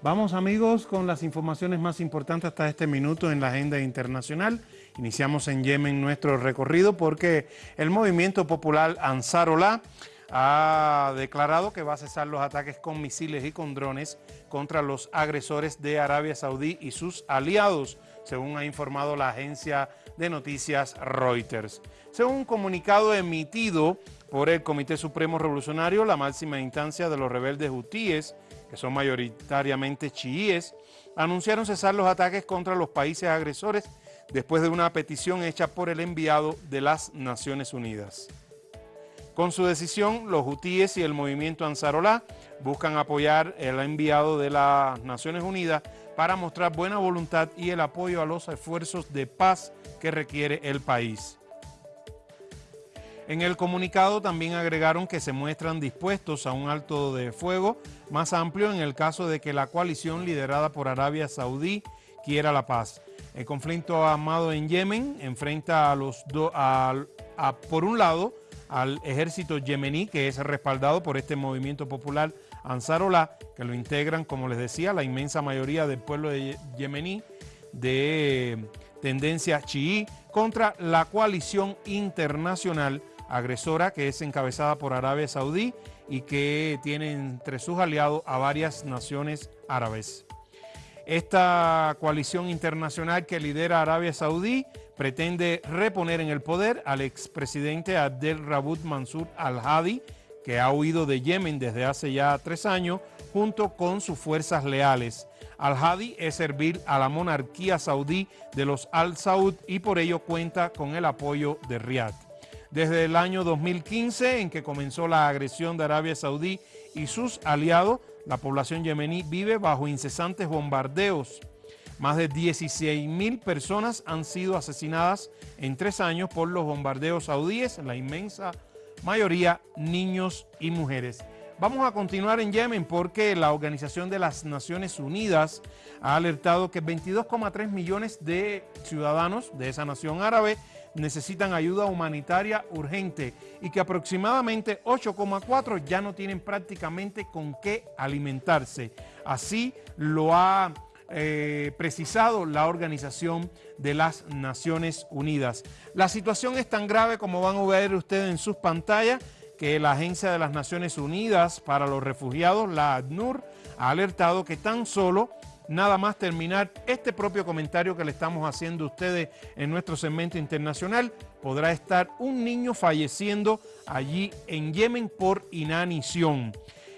Vamos amigos con las informaciones más importantes hasta este minuto en la agenda internacional. Iniciamos en Yemen nuestro recorrido porque el movimiento popular Ansarollah ha declarado que va a cesar los ataques con misiles y con drones contra los agresores de Arabia Saudí y sus aliados, según ha informado la agencia de noticias Reuters. Según un comunicado emitido por el Comité Supremo Revolucionario, la máxima instancia de los rebeldes hutíes, que son mayoritariamente chiíes, anunciaron cesar los ataques contra los países agresores después de una petición hecha por el enviado de las Naciones Unidas. Con su decisión, los hutíes y el movimiento Ansarolá buscan apoyar el enviado de las Naciones Unidas para mostrar buena voluntad y el apoyo a los esfuerzos de paz que requiere el país. En el comunicado también agregaron que se muestran dispuestos a un alto de fuego más amplio en el caso de que la coalición liderada por Arabia Saudí quiera la paz. El conflicto armado en Yemen enfrenta a los dos, por un lado, al ejército yemení, que es respaldado por este movimiento popular Ansarollah, que lo integran, como les decía, la inmensa mayoría del pueblo de yemení de tendencia chií, contra la coalición internacional agresora que es encabezada por Arabia Saudí y que tiene entre sus aliados a varias naciones árabes. Esta coalición internacional que lidera Arabia Saudí pretende reponer en el poder al expresidente Abdel Rabut Mansur al-Hadi, que ha huido de Yemen desde hace ya tres años, junto con sus fuerzas leales. Al-Hadi es servir a la monarquía saudí de los Al-Saud y por ello cuenta con el apoyo de Riyadh desde el año 2015 en que comenzó la agresión de Arabia Saudí y sus aliados, la población yemení vive bajo incesantes bombardeos. Más de 16 mil personas han sido asesinadas en tres años por los bombardeos saudíes, la inmensa mayoría niños y mujeres. Vamos a continuar en Yemen porque la Organización de las Naciones Unidas ha alertado que 22,3 millones de ciudadanos de esa nación árabe necesitan ayuda humanitaria urgente y que aproximadamente 8,4 ya no tienen prácticamente con qué alimentarse. Así lo ha eh, precisado la Organización de las Naciones Unidas. La situación es tan grave como van a ver ustedes en sus pantallas que la Agencia de las Naciones Unidas para los Refugiados, la ACNUR, ha alertado que tan solo nada más terminar este propio comentario que le estamos haciendo a ustedes en nuestro segmento internacional, podrá estar un niño falleciendo allí en Yemen por inanición.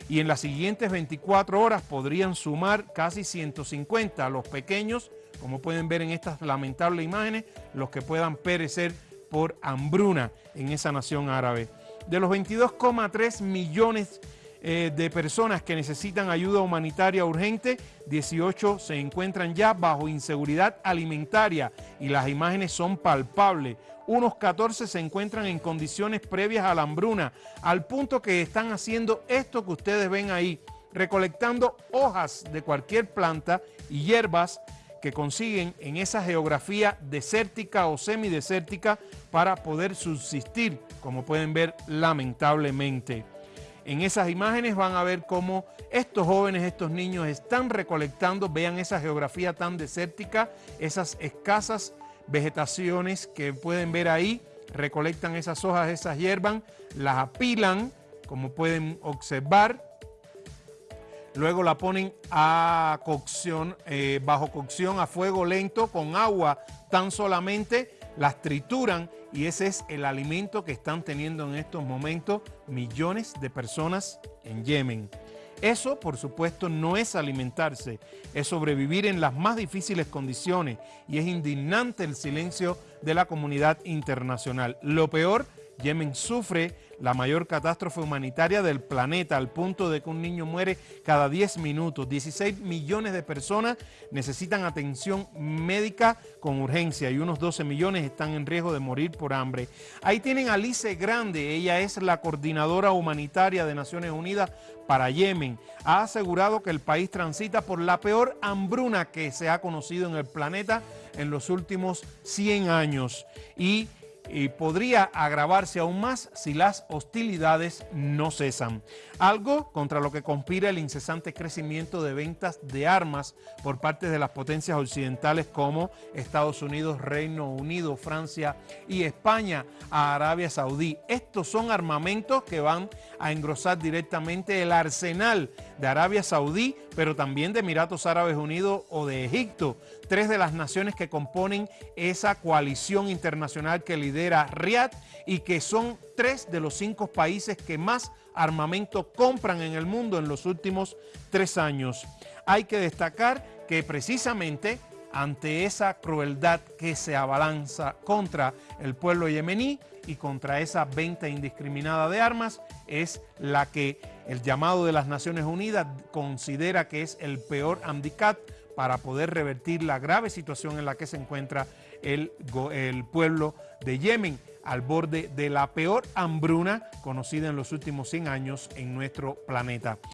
Y en las siguientes 24 horas podrían sumar casi 150 a los pequeños, como pueden ver en estas lamentables imágenes, los que puedan perecer por hambruna en esa nación árabe. De los 22,3 millones eh, de personas que necesitan ayuda humanitaria urgente, 18 se encuentran ya bajo inseguridad alimentaria y las imágenes son palpables. Unos 14 se encuentran en condiciones previas a la hambruna, al punto que están haciendo esto que ustedes ven ahí, recolectando hojas de cualquier planta y hierbas que consiguen en esa geografía desértica o semidesértica para poder subsistir, como pueden ver lamentablemente. En esas imágenes van a ver cómo estos jóvenes, estos niños están recolectando, vean esa geografía tan desértica, esas escasas vegetaciones que pueden ver ahí, recolectan esas hojas, esas hierbas, las apilan, como pueden observar, luego la ponen a cocción, eh, bajo cocción a fuego lento con agua tan solamente, las trituran y ese es el alimento que están teniendo en estos momentos millones de personas en Yemen. Eso, por supuesto, no es alimentarse, es sobrevivir en las más difíciles condiciones y es indignante el silencio de la comunidad internacional. Lo peor, Yemen sufre la mayor catástrofe humanitaria del planeta, al punto de que un niño muere cada 10 minutos. 16 millones de personas necesitan atención médica con urgencia y unos 12 millones están en riesgo de morir por hambre. Ahí tienen Alice Grande, ella es la coordinadora humanitaria de Naciones Unidas para Yemen. Ha asegurado que el país transita por la peor hambruna que se ha conocido en el planeta en los últimos 100 años y y podría agravarse aún más si las hostilidades no cesan. Algo contra lo que conspira el incesante crecimiento de ventas de armas por parte de las potencias occidentales como Estados Unidos, Reino Unido, Francia y España a Arabia Saudí. Estos son armamentos que van a engrosar directamente el arsenal de Arabia Saudí, pero también de Emiratos Árabes Unidos o de Egipto, tres de las naciones que componen esa coalición internacional que lidera Riad y que son tres de los cinco países que más armamento compran en el mundo en los últimos tres años. Hay que destacar que precisamente ante esa crueldad que se abalanza contra el pueblo yemení y contra esa venta indiscriminada de armas, es la que el llamado de las Naciones Unidas considera que es el peor handicap para poder revertir la grave situación en la que se encuentra el, el pueblo de Yemen al borde de la peor hambruna conocida en los últimos 100 años en nuestro planeta.